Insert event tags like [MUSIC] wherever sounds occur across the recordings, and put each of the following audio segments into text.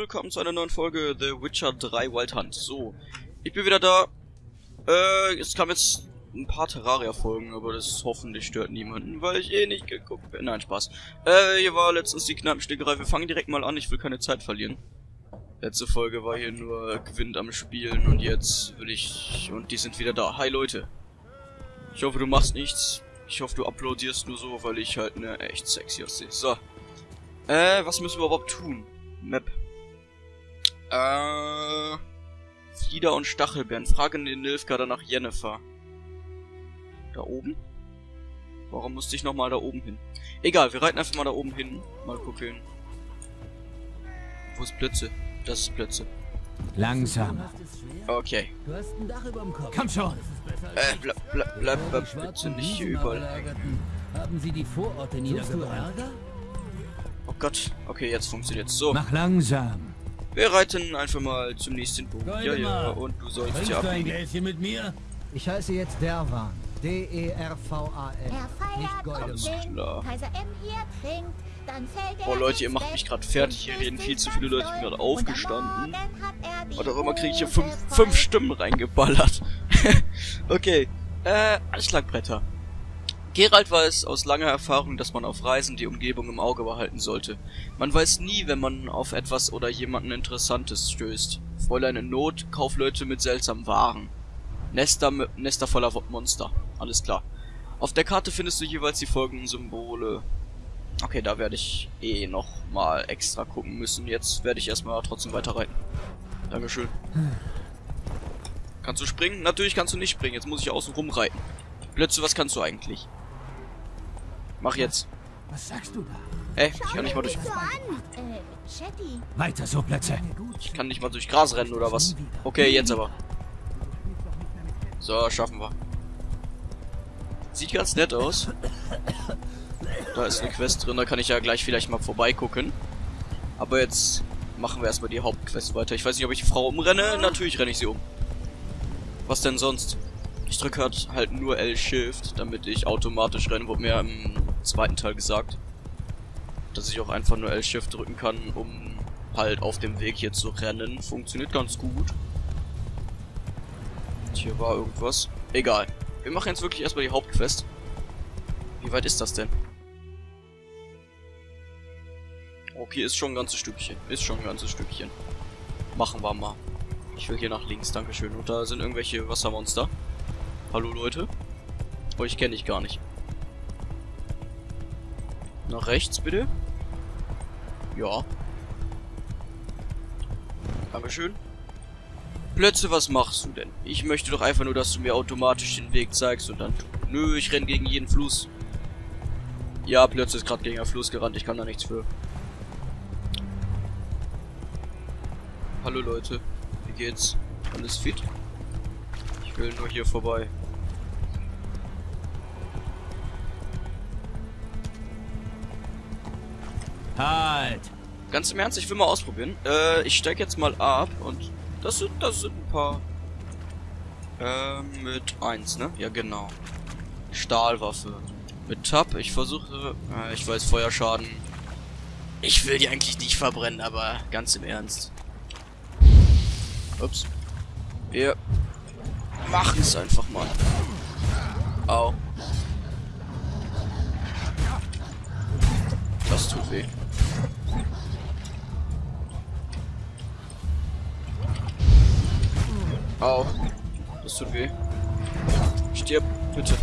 willkommen zu einer neuen Folge The Witcher 3 Wild Hunt. So, ich bin wieder da. Äh, es kam jetzt ein paar Terraria-Folgen, aber das hoffentlich stört niemanden, weil ich eh nicht geguckt bin. Nein, Spaß. Äh, hier war letztens die Knappenstickerei. Wir fangen direkt mal an, ich will keine Zeit verlieren. Letzte Folge war hier nur Gewinn am Spielen und jetzt will ich... Und die sind wieder da. Hi Leute. Ich hoffe, du machst nichts. Ich hoffe, du uploadierst nur so, weil ich halt ne echt sexy aussehe. So. Äh, was müssen wir überhaupt tun? Map. Äh... Flieder und Stachelbeeren. Fragen den Nilfgaarder nach Jennifer. Da oben? Warum musste ich nochmal da oben hin? Egal, wir reiten einfach mal da oben hin. Mal gucken. Wo ist Plötze? Das ist Plötze. Langsam. Okay. Du hast ein Dach überm Kopf. Komm schon. Äh, bleib, bleib, bleib, bleib bitte nicht hier überall hängen. Haben Sie die Vororte niedergebrannt? Oh Gott. Okay, jetzt funktioniert's. So, Mach langsam. Wir reiten einfach mal zum nächsten Punkt. Ja, ja, und du sollst ja du ein abbiegen. Gläschen mit mir? Ich heiße jetzt Derwan. D-E-R-V-A-N. Herr Nicht Goldemar. klar. Kaiser M hier trinkt, dann fällt Boah, Leute, ihr macht mich gerade fertig. Hier reden viel zu viele Leute. Ich bin gerade aufgestanden. Und auch immer kriege ich hier fünf, fünf Stimmen reingeballert. [LAUGHS] okay. Äh, Anschlagbretter. Gerald weiß aus langer Erfahrung, dass man auf Reisen die Umgebung im Auge behalten sollte. Man weiß nie, wenn man auf etwas oder jemanden Interessantes stößt. Fräulein in Not, Kaufleute mit seltsamen Waren. Nester, Nester voller Monster. Alles klar. Auf der Karte findest du jeweils die folgenden Symbole. Okay, da werde ich eh noch mal extra gucken müssen. Jetzt werde ich erstmal trotzdem weiterreiten. Dankeschön. Kannst du springen? Natürlich kannst du nicht springen. Jetzt muss ich außen rum reiten. Blötze, was kannst du eigentlich? Mach jetzt. Was sagst du da? Hä? Ich kann nicht mal durch. Äh. Weiter so, Plätze. Ich kann nicht mal durch Gras rennen oder was? Okay, jetzt aber. So, schaffen wir. Sieht ganz nett aus. Da ist eine Quest drin, da kann ich ja gleich vielleicht mal vorbeigucken. Aber jetzt machen wir erstmal die Hauptquest weiter. Ich weiß nicht, ob ich die Frau umrenne. Natürlich renne ich sie um. Was denn sonst? Ich drücke halt, halt nur L-Shift, damit ich automatisch renne. Wurde mir im zweiten Teil gesagt. Dass ich auch einfach nur L-Shift drücken kann, um halt auf dem Weg hier zu rennen. Funktioniert ganz gut. Hier war irgendwas. Egal. Wir machen jetzt wirklich erstmal die Hauptquest. Wie weit ist das denn? Okay, ist schon ein ganzes Stückchen. Ist schon ein ganzes Stückchen. Machen wir mal. Ich will hier nach links, dankeschön. Und da sind irgendwelche Wassermonster. Hallo Leute. Euch kenne ich gar nicht. Nach rechts bitte. Ja. Dankeschön. Plötze, was machst du denn? Ich möchte doch einfach nur, dass du mir automatisch den Weg zeigst und dann... Nö, ich renn gegen jeden Fluss. Ja, Plötze ist gerade gegen einen Fluss gerannt, ich kann da nichts für. Hallo Leute, wie geht's? Alles fit? Ich will nur hier vorbei. Ganz im Ernst, ich will mal ausprobieren. Äh, ich steig jetzt mal ab und das sind, das sind ein paar. Ähm, mit 1, ne? Ja, genau. Stahlwaffe. Mit Tab, ich versuche. Äh, ich weiß, Feuerschaden. Ich will die eigentlich nicht verbrennen, aber ganz im Ernst. Ups. Wir machen es einfach mal. Au. Das tut weh. Au. Das tut weh. Stirb, bitte.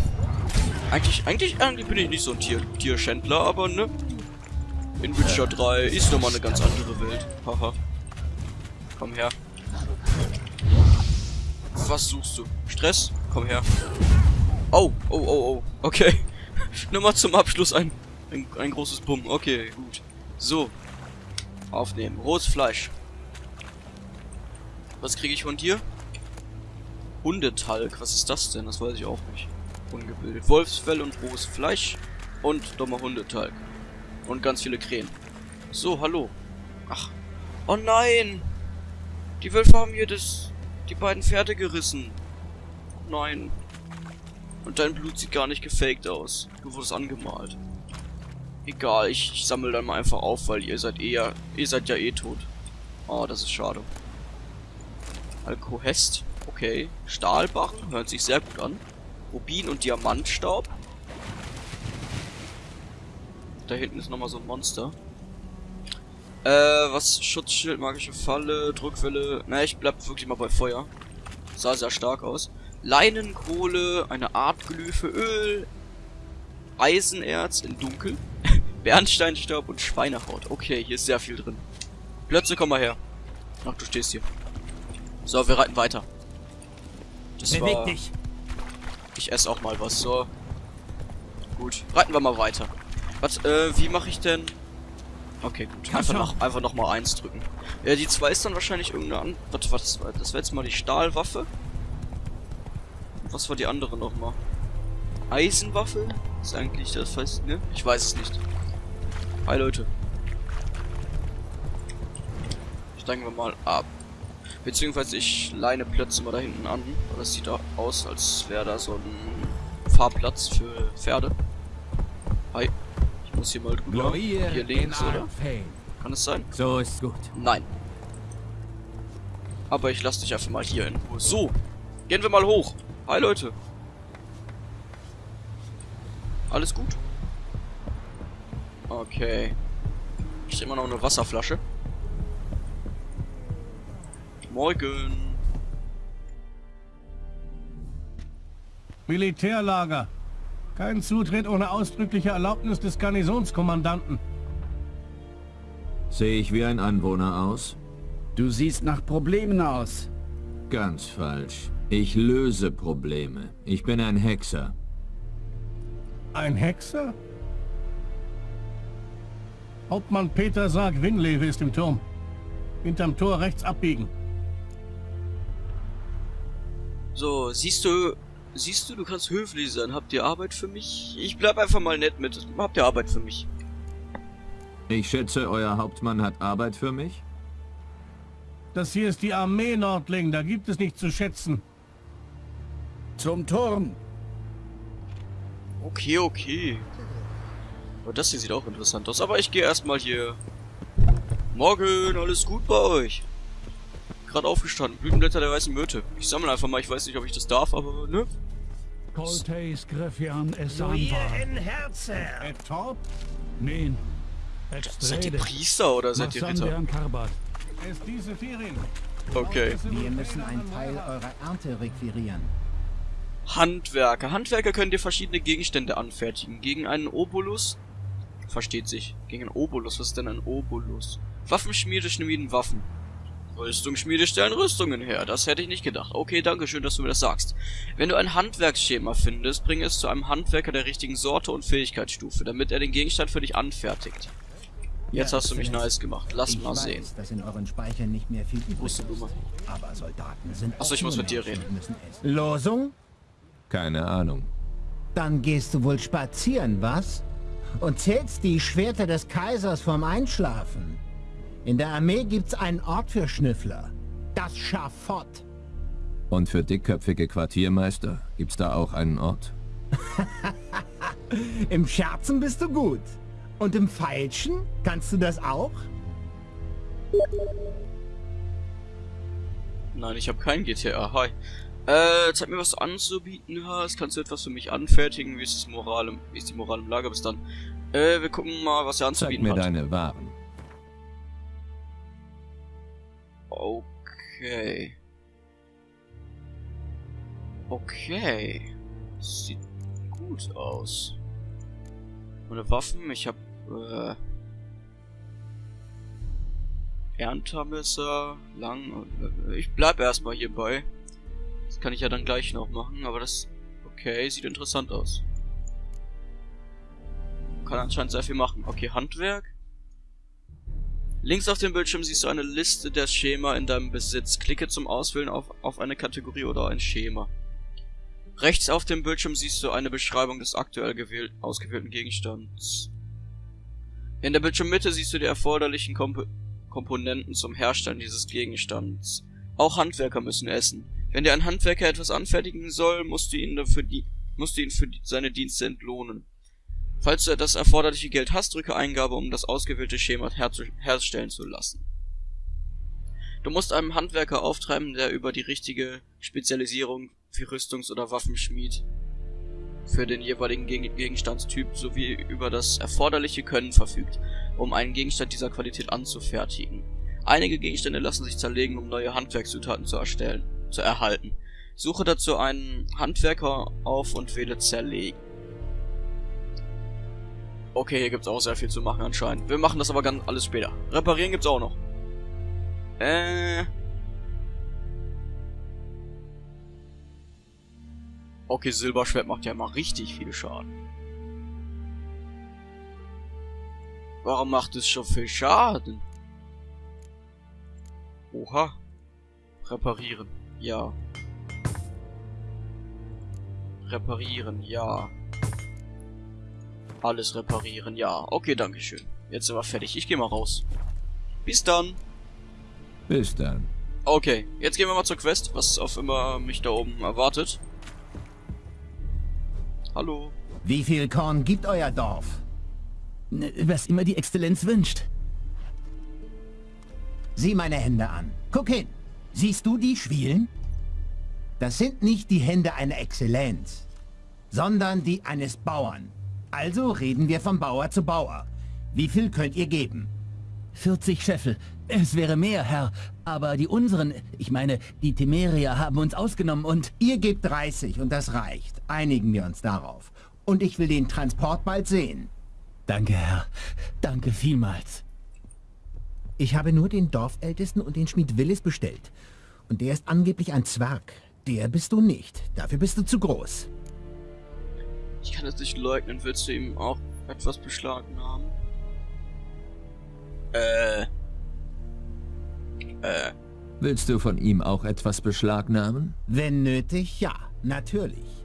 Eigentlich, eigentlich, eigentlich bin ich nicht so ein Tier, Tierschändler, aber ne? In Witcher 3 ist nochmal eine ganz andere Welt. Haha. Komm her. Was suchst du? Stress? Komm her. Oh, oh, oh, oh. Okay. [LAUGHS] Nur mal zum Abschluss ein, ein, ein großes Bumm. Okay, gut. So. Aufnehmen. Rohes Fleisch. Was kriege ich von dir? Hundetalg. Was ist das denn? Das weiß ich auch nicht. Ungebildet. Wolfsfell und rohes Fleisch. Und dummer Hundetalg. Und ganz viele Krähen. So, hallo. Ach. Oh nein! Die Wölfe haben hier das, die beiden Pferde gerissen. Nein. Und dein Blut sieht gar nicht gefaked aus. Du wurdest angemalt. Egal, ich, ich sammle dann mal einfach auf, weil ihr seid eher, ihr seid ja eh tot. Oh, das ist schade. Alkohest. Okay. Stahlbarren. Hört sich sehr gut an. Rubin und Diamantstaub. Da hinten ist nochmal so ein Monster. Äh, was? Schutzschild, magische Falle, Druckwelle. Na, ich bleib wirklich mal bei Feuer. Sah sehr stark aus. Leinenkohle, eine Art Glyphe, Öl, Eisenerz in Dunkel, [LAUGHS] Bernsteinstaub und Schweinehaut. Okay, hier ist sehr viel drin. Plötze, komm mal her. Ach, du stehst hier. So, wir reiten weiter. Das Beweg war... dich. Ich esse auch mal was, so. Gut, reiten wir mal weiter. Was, äh, wie mache ich denn... Okay, gut. Einfach noch, einfach noch mal eins drücken. Ja, die zwei ist dann wahrscheinlich irgendeine. Was, was, das wäre jetzt mal die Stahlwaffe. Was war die andere nochmal? Eisenwaffe? Ist eigentlich das, weiß ne? Ich weiß es nicht. Hi, Leute. Steigen wir mal ab. Beziehungsweise ich leine Plätze mal da hinten an. Das sieht auch aus, als wäre da so ein Fahrplatz für Pferde. Hi. Ich muss hier mal drüber. Hier in links, oder? Kann es sein? So ist gut. Nein. Aber ich lasse dich einfach mal hier in Ruhe. So. Gehen wir mal hoch. Hi, Leute. Alles gut? Okay. Ich immer noch eine Wasserflasche. Morgen. Militärlager. Kein Zutritt ohne ausdrückliche Erlaubnis des Garnisonskommandanten. Sehe ich wie ein Anwohner aus? Du siehst nach Problemen aus. Ganz falsch. Ich löse Probleme. Ich bin ein Hexer. Ein Hexer? Hauptmann Peter sagt, Winlewe ist im Turm. Hinterm Tor rechts abbiegen. So, siehst du, siehst du, du kannst höflich sein. Habt ihr Arbeit für mich? Ich bleib einfach mal nett mit. Habt ihr Arbeit für mich? Ich schätze, euer Hauptmann hat Arbeit für mich? Das hier ist die Armee Nordling, da gibt es nichts zu schätzen. Zum Turm. Okay, okay. Aber das hier sieht auch interessant aus. Aber ich gehe erstmal hier. Morgen, alles gut bei euch? Gerade aufgestanden. Blütenblätter der weißen Myrte. Ich sammle einfach mal. Ich weiß nicht, ob ich das darf, aber ne? Hier anvar. in Torb? Min. Seid ihr. Priester oder seid ihr Ritter? Okay. Wir müssen einen Teil eurer Ernte requirieren. Handwerker. Handwerker können dir verschiedene Gegenstände anfertigen. Gegen einen Obolus. Versteht sich. Gegen einen Obolus. Was ist denn ein Obolus? Waffenschmiede schmieden Waffen. Rüstungsschmiede stellen Rüstungen her. Das hätte ich nicht gedacht. Okay, danke schön, dass du mir das sagst. Wenn du ein Handwerksschema findest, bring es zu einem Handwerker der richtigen Sorte und Fähigkeitsstufe, damit er den Gegenstand für dich anfertigt. Jetzt Ja, hast du mich nice gemacht. Lass ich mal weiß, sehen. dass in euren Speichern nicht mehr viel übrig ist. Aber Soldaten sind Achso, ich muss mit dir reden. Losung? Keine Ahnung. Dann gehst du wohl spazieren, was? Und zählst die Schwerter des Kaisers vorm Einschlafen. In der Armee gibt's einen Ort für Schnüffler. Das Schafott. Und für dickköpfige Quartiermeister gibt's da auch einen Ort? [LAUGHS] Im Scherzen bist du gut. Und im Feilschen? Kannst du das auch? Nein, ich habe kein GTA. Hi. Äh, zeig mir, was du anzubieten hast. Kannst du etwas für mich anfertigen? Wie ist, das Moral im, wie ist die Moral im Lager bis dann? Äh, wir gucken mal, was er Zeig anzubieten mir hat. deine Waren. Okay. Okay. Sieht gut aus. Meine Waffen, ich hab, äh... Erntermesser, lang, äh, ich bleib erstmal hierbei. Das kann ich ja dann gleich noch machen, aber das, okay, sieht interessant aus. Kann anscheinend sehr viel machen. Okay, Handwerk. Links auf dem Bildschirm siehst du eine Liste der Schema in deinem Besitz. Klicke zum Auswählen auf, auf eine Kategorie oder ein Schema. Rechts auf dem Bildschirm siehst du eine Beschreibung des aktuell gewählt, ausgewählten Gegenstands. In der Bildschirmmitte siehst du die erforderlichen Komp Komponenten zum Herstellen dieses Gegenstands. Auch Handwerker müssen essen. Wenn dir ein Handwerker etwas anfertigen soll, musst du ihn dafür die musst du ihn für die, seine Dienste entlohnen. Falls du das erforderliche Geld hast, drücke Eingabe, um das ausgewählte Schema herstellen zu lassen. Du musst einen Handwerker auftreiben, der über die richtige Spezialisierung wie Rüstungs- oder Waffenschmied für den jeweiligen Geg Gegenstandstyp sowie über das erforderliche Können verfügt, um einen Gegenstand dieser Qualität anzufertigen. Einige Gegenstände lassen sich zerlegen, um neue Handwerkszutaten zu erstellen, zu erhalten. Suche dazu einen Handwerker auf und wähle Zerlegen. Okay, hier gibt's auch sehr viel zu machen anscheinend. Wir machen das aber ganz alles später. Reparieren gibt's auch noch. Äh. Okay, Silberschwert macht ja mal richtig viel Schaden. Warum macht es schon viel Schaden? Oha. Reparieren. Ja. Reparieren, ja. Alles reparieren, ja. Okay, dankeschön. Jetzt sind wir fertig. Ich gehe mal raus. Bis dann. Bis dann. Okay, jetzt gehen wir mal zur Quest, was auf immer mich da oben erwartet. Hallo. Wie viel Korn gibt euer Dorf? Ne, Was immer die Exzellenz wünscht. Sieh meine Hände an. Guck hin. Siehst du die Schwielen? Das sind nicht die Hände einer Exzellenz, sondern die eines Bauern. Also reden wir von Bauer zu Bauer. Wie viel könnt ihr geben? 40 Scheffel. Es wäre mehr, Herr. Aber die unseren, ich meine, die Temerier haben uns ausgenommen und... Ihr gebt 30 und das reicht. Einigen wir uns darauf. Und ich will den Transport bald sehen. Danke, Herr. Danke vielmals. Ich habe nur den Dorfältesten und den Schmied Willis bestellt. Und der ist angeblich ein Zwerg. Der bist du nicht. Dafür bist du zu groß. Ich kann es nicht leugnen. Willst du ihm auch etwas beschlagen haben? Äh. Äh. Willst du von ihm auch etwas beschlagnahmen? Wenn nötig, ja, natürlich.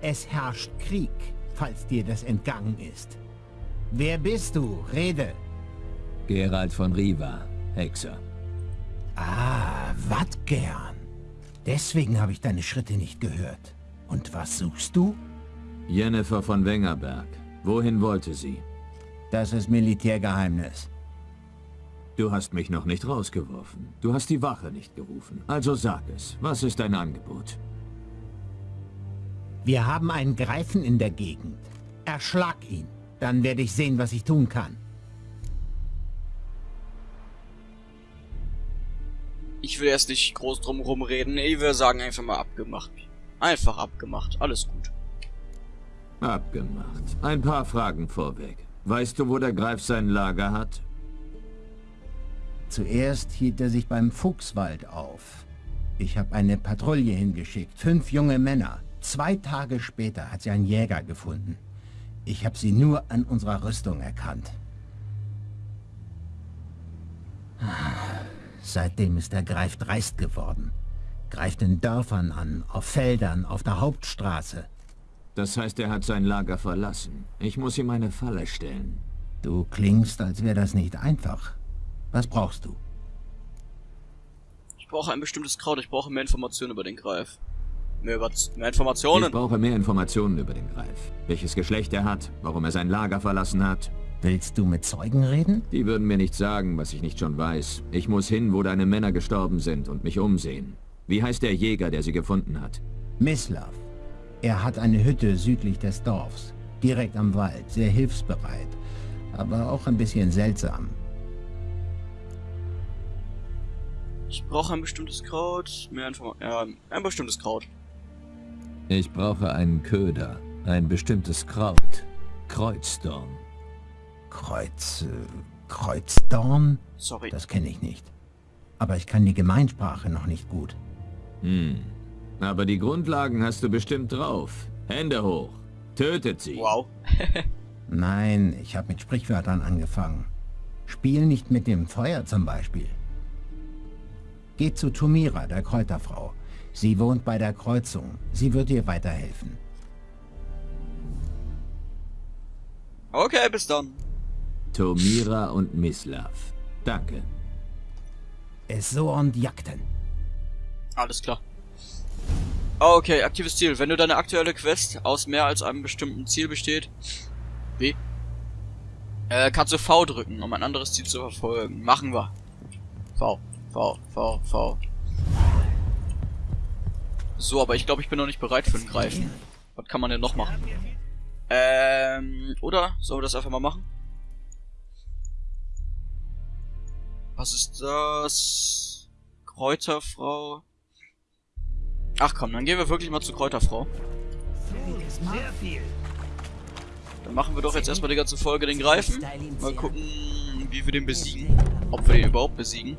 Es herrscht Krieg, falls dir das entgangen ist. Wer bist du? Rede. Gerald von Riva, Hexer. Ah, wat gern. Deswegen habe ich deine Schritte nicht gehört. Und was suchst du? Jennifer von Wengerberg. Wohin wollte sie? Das ist Militärgeheimnis. Du hast mich noch nicht rausgeworfen. Du hast die Wache nicht gerufen. Also sag es. Was ist dein Angebot? Wir haben einen Greifen in der Gegend. Erschlag ihn. Dann werde ich sehen, was ich tun kann. Ich will erst nicht groß drum rumreden. Ich will sagen, einfach mal abgemacht. Einfach abgemacht. Alles gut. Abgemacht. Ein paar Fragen vorweg. Weißt du, wo der Greif sein Lager hat? Zuerst hielt er sich beim Fuchswald auf. Ich habe eine Patrouille hingeschickt. Fünf junge Männer. Zwei Tage später hat sie ein Jäger gefunden. Ich habe sie nur an unserer Rüstung erkannt. Seitdem ist der Greif dreist geworden. Greift in Dörfern an, auf Feldern, auf der Hauptstraße. Das heißt, er hat sein Lager verlassen. Ich muss ihm eine Falle stellen. Du klingst, als wäre das nicht einfach. Was brauchst du? Ich brauche ein bestimmtes Kraut. Ich brauche mehr Informationen über den Greif. Mehr, über mehr Informationen. Ich brauche mehr Informationen über den Greif. Welches Geschlecht er hat, warum er sein Lager verlassen hat. Willst du mit Zeugen reden? Die würden mir nicht sagen, was ich nicht schon weiß. Ich muss hin, wo deine Männer gestorben sind und mich umsehen. Wie heißt der Jäger, der sie gefunden hat? Mislav. Er hat eine Hütte südlich des Dorfs. Direkt am Wald. Sehr hilfsbereit. Aber auch ein bisschen seltsam. Ich brauche ein bestimmtes Kraut. Mehr Informationen. Ja, ein bestimmtes Kraut. Ich brauche einen Köder. Ein bestimmtes Kraut. Kreuzdorn. Kreuz... Äh, Kreuzdorn? Sorry. Das kenne ich nicht. Aber ich kann die Gemeinsprache noch nicht gut. Hm. Aber die Grundlagen hast du bestimmt drauf. Hände hoch. Tötet sie. Wow. [LAUGHS] Nein, ich habe mit Sprichwörtern angefangen. Spiel nicht mit dem Feuer zum Beispiel. Geht zu Tumira, der Kräuterfrau. Sie wohnt bei der Kreuzung. Sie wird dir weiterhelfen. Okay, bis dann. Tomira und Mislav. Danke. Es so und Jagden. Alles klar. Okay, aktives Ziel. Wenn du deine aktuelle Quest aus mehr als einem bestimmten Ziel besteht, wie? Äh, kannst du V drücken, um ein anderes Ziel zu verfolgen. Machen wir. V. V, V, V. So, aber ich glaube, ich bin noch nicht bereit für ein Greifen. Was kann man denn noch machen? Ähm, oder? Sollen wir das einfach mal machen? Was ist das? Kräuterfrau. Ach komm, dann gehen wir wirklich mal zu Kräuterfrau. Dann machen wir doch jetzt erstmal die ganze Folge den Greifen. Mal gucken, wie wir den besiegen. Ob wir den überhaupt besiegen.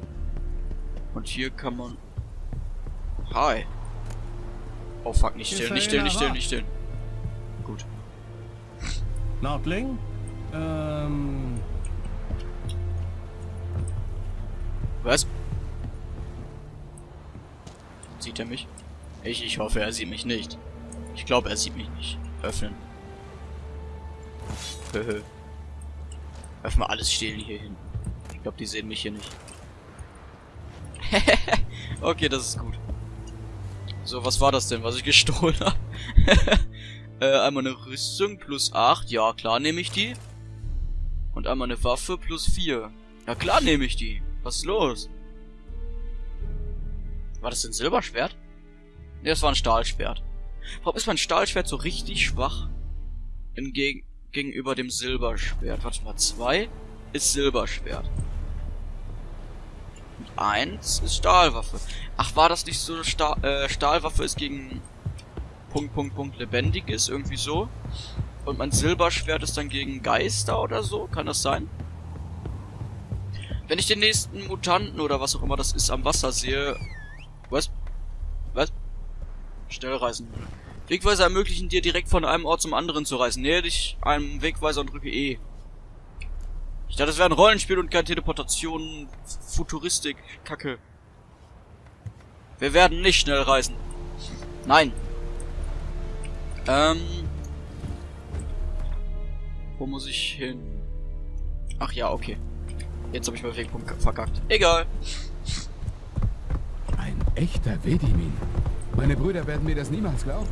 Und hier kann man... Hi. Oh fuck, nicht stillen, nicht stillen, nicht stillen, nicht stillen. Gut. Nordling? Ähm, Was? Sieht er mich? Ich, ich hoffe, er sieht mich nicht. Ich glaube, er sieht mich nicht. Öffnen. [LAUGHS] Höhö. Öffnen wir alles stehlen hier hin. Ich glaube, die sehen mich hier nicht. [LAUGHS] okay, das ist gut. So, was war das denn, was ich gestohlen habe? [LAUGHS] äh, einmal eine Rüstung plus 8. Ja, klar nehme ich die. Und einmal eine Waffe plus 4. Ja, klar nehme ich die. Was ist los? War das ein Silberschwert? Ne, das war ein Stahlschwert. Warum ist mein Stahlschwert so richtig schwach? Entgegen gegenüber dem Silberschwert. Warte mal, zwei ist Silberschwert. Und eins ist Stahlwaffe. Ach, war das nicht so, Sta äh, Stahlwaffe ist gegen Punkt, Punkt, Punkt lebendig ist, irgendwie so? Und mein Silberschwert ist dann gegen Geister oder so? Kann das sein? Wenn ich den nächsten Mutanten oder was auch immer das ist am Wasser sehe... Schnellreisen. Wegweiser ermöglichen dir direkt von einem Ort zum anderen zu reisen. Nähe dich einem Wegweiser und drücke E. Ich dachte, das wäre ein Rollenspiel und keine Teleportation, Futuristik, Kacke. Wir werden nicht schnell reisen. Nein. Ähm. Wo muss ich hin? Ach ja, okay. Jetzt habe ich meinen Wegpunkt verkackt. Egal. Ein echter Vedimin. Meine Brüder werden mir das niemals glauben.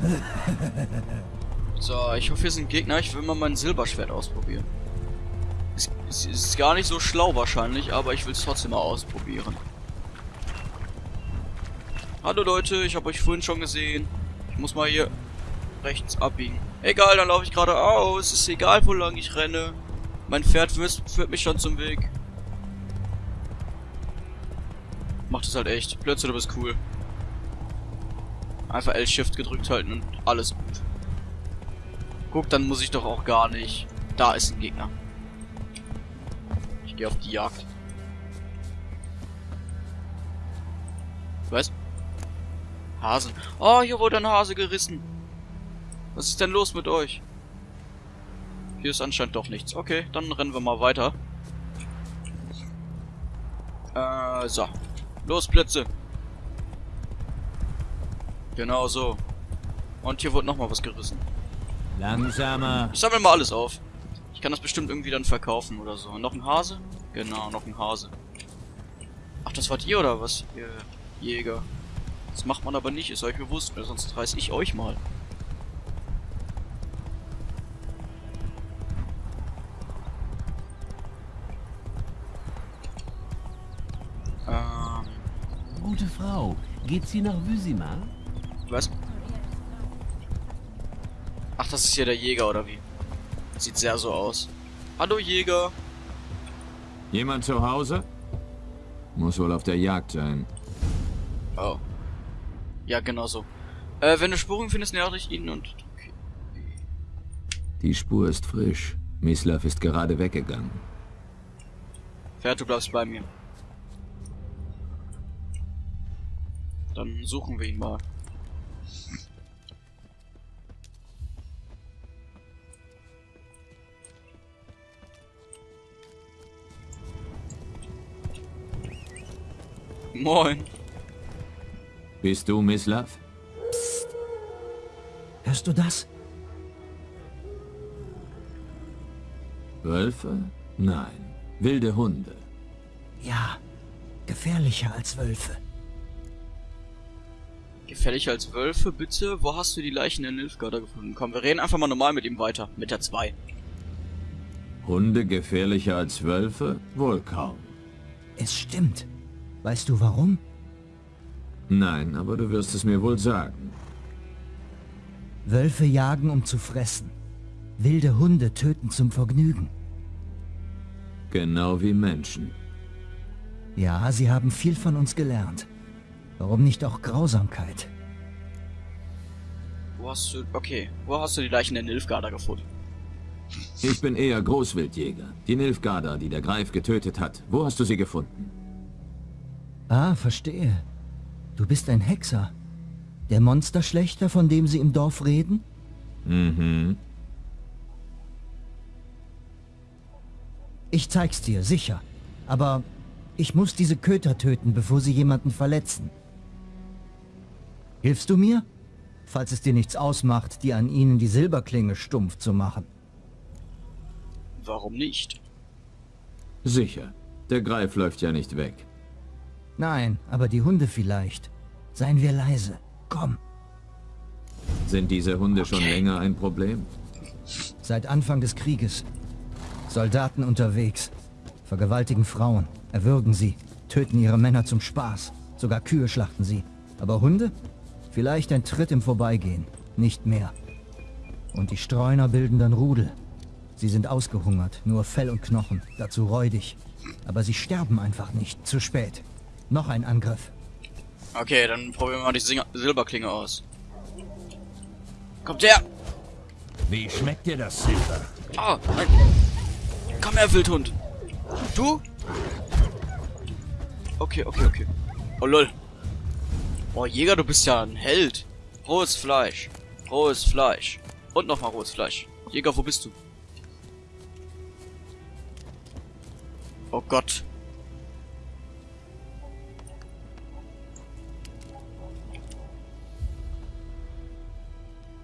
[LAUGHS] So, ich hoffe, hier sind Gegner. Ich will mal mein Silberschwert ausprobieren. Es, es ist gar nicht so schlau wahrscheinlich, aber ich will es trotzdem mal ausprobieren. Hallo Leute, ich habe euch vorhin schon gesehen. Ich muss mal hier rechts abbiegen. Egal, dann laufe ich geradeaus. Ist egal, wo lang ich renne. Mein Pferd führt mich schon zum Weg. Macht es halt echt. Plötzlich, du bist cool. Einfach L-Shift gedrückt halten und alles gut. Guck, dann muss ich doch auch gar nicht. Da ist ein Gegner. Ich gehe auf die Jagd. Was? Hasen. Oh, hier wurde ein Hase gerissen. Was ist denn los mit euch? Hier ist anscheinend doch nichts. Okay, dann rennen wir mal weiter. Äh, so. Los, Blitze. Genau so. Und hier wurde nochmal was gerissen. Langsamer. Ich sammle mal alles auf. Ich kann das bestimmt irgendwie dann verkaufen oder so. Noch ein Hase? Genau, noch ein Hase. Ach, das wart ihr oder was? Ihr Jäger. Das macht man aber nicht, ist euch bewusst, sonst reiß ich euch mal. Ähm, Gute Frau, geht sie nach Wysima? Was? Ach, das ist hier der Jäger, oder wie? Sieht sehr so aus. Hallo, Jäger. Jemand zu Hause? Muss wohl auf der Jagd sein. Oh. Ja, genau so. Äh, wenn du Spuren findest, näher dich ihnen und... Okay. Die Spur ist frisch. Mislav ist gerade weggegangen. Pferd, du bleibst bei mir. Dann suchen wir ihn mal. Moin. Bist du Mislav? Hörst du das? Wölfe? Nein. Wilde Hunde. Ja, gefährlicher als Wölfe. Gefährlicher als Wölfe, bitte? Wo hast du die Leichen der Nilfgaarder gefunden? Komm, wir reden einfach mal normal mit ihm weiter. Mit der 2. Hunde gefährlicher als Wölfe? Wohl kaum. Es stimmt. Weißt du warum? Nein, aber du wirst es mir wohl sagen. Wölfe jagen, um zu fressen. Wilde Hunde töten zum Vergnügen. Genau wie Menschen. Ja, sie haben viel von uns gelernt. Warum nicht auch Grausamkeit? Wo hast du... Okay, wo hast du die Leichen der Nilfgaarder gefunden? Ich bin eher Großwildjäger. Die Nilfgaarder, die der Greif getötet hat. Wo hast du sie gefunden? Ah, verstehe. Du bist ein Hexer. Der Monsterschlechter, von dem sie im Dorf reden? Mhm. Ich zeig's dir, sicher. Aber ich muss diese Köter töten, bevor sie jemanden verletzen. Hilfst du mir? Falls es dir nichts ausmacht, dir an ihnen die Silberklinge stumpf zu machen. Warum nicht? Sicher. Der Greif läuft ja nicht weg. Nein, aber die Hunde vielleicht. Seien wir leise. Komm. Sind diese Hunde schon Okay. länger ein Problem? Seit Anfang des Krieges. Soldaten unterwegs. Vergewaltigen Frauen. Erwürgen sie. Töten ihre Männer zum Spaß. Sogar Kühe schlachten sie. Aber Hunde? Vielleicht ein Tritt im Vorbeigehen. Nicht mehr. Und die Streuner bilden dann Rudel. Sie sind ausgehungert. Nur Fell und Knochen. Dazu räudig. Aber sie sterben einfach nicht. Zu spät. Noch ein Angriff. Okay, dann probieren wir mal die Silberklinge aus. Kommt her! Wie schmeckt dir das Silber? Ah, nein. Komm her, Wildhund. Du? Okay, okay, okay. Oh, lol. Oh, Jäger, du bist ja ein Held. Rohes Fleisch. Rohes Fleisch. Und nochmal rohes Fleisch. Jäger, wo bist du? Oh Gott.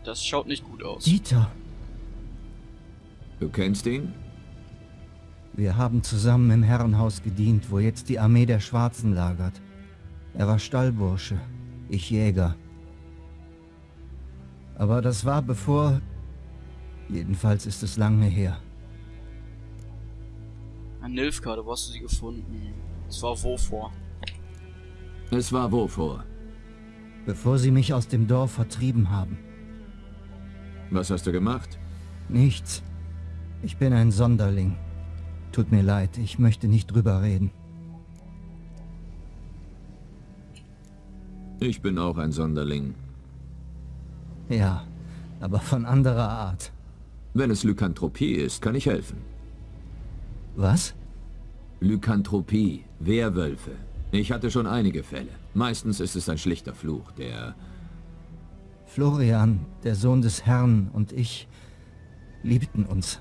Das schaut nicht gut aus. Dieter. Du kennst ihn? Wir haben zusammen im Herrenhaus gedient, wo jetzt die Armee der Schwarzen lagert. Er war Stallbursche, ich Jäger. Aber das war bevor... Jedenfalls ist es lange her. Ein Nilfgaard, wo hast du sie gefunden? Es war wo vor? Es war wovor? Bevor sie mich aus dem Dorf vertrieben haben. Was hast du gemacht? Nichts. Ich bin ein Sonderling. Tut mir leid, ich möchte nicht drüber reden. Ich bin auch ein Sonderling. Ja, aber von anderer Art. Wenn es Lykanthropie ist, kann ich helfen. Was? Lykanthropie, Werwölfe. Ich hatte schon einige Fälle. Meistens ist es ein schlichter Fluch, der... Florian, der Sohn des Herrn und ich liebten uns.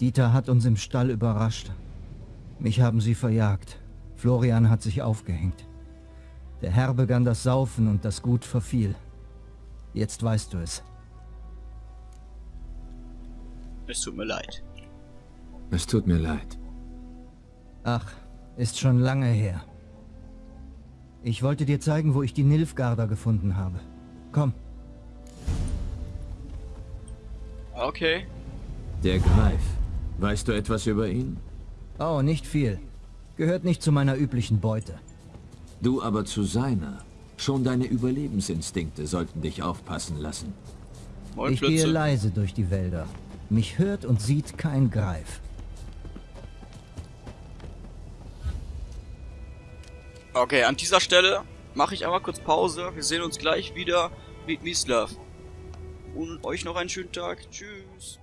Dieter hat uns im Stall überrascht. Mich haben sie verjagt. Florian hat sich aufgehängt. Der Herr begann das Saufen und das Gut verfiel. Jetzt weißt du es. Es tut mir leid. Es tut mir leid. Ach, ist schon lange her. Ich wollte dir zeigen, wo ich die Nilfgaarder gefunden habe. Komm, Okay. Der Greif. Weißt du etwas über ihn? Oh, nicht viel. Gehört nicht zu meiner üblichen Beute. Du aber zu seiner. Schon deine Überlebensinstinkte sollten dich aufpassen lassen. Ich gehe leise durch die Wälder. Mich hört und sieht kein Greif. Okay, an dieser Stelle mache ich einmal kurz Pause. Wir sehen uns gleich wieder mit Mislav. Und euch noch einen schönen Tag. Tschüss.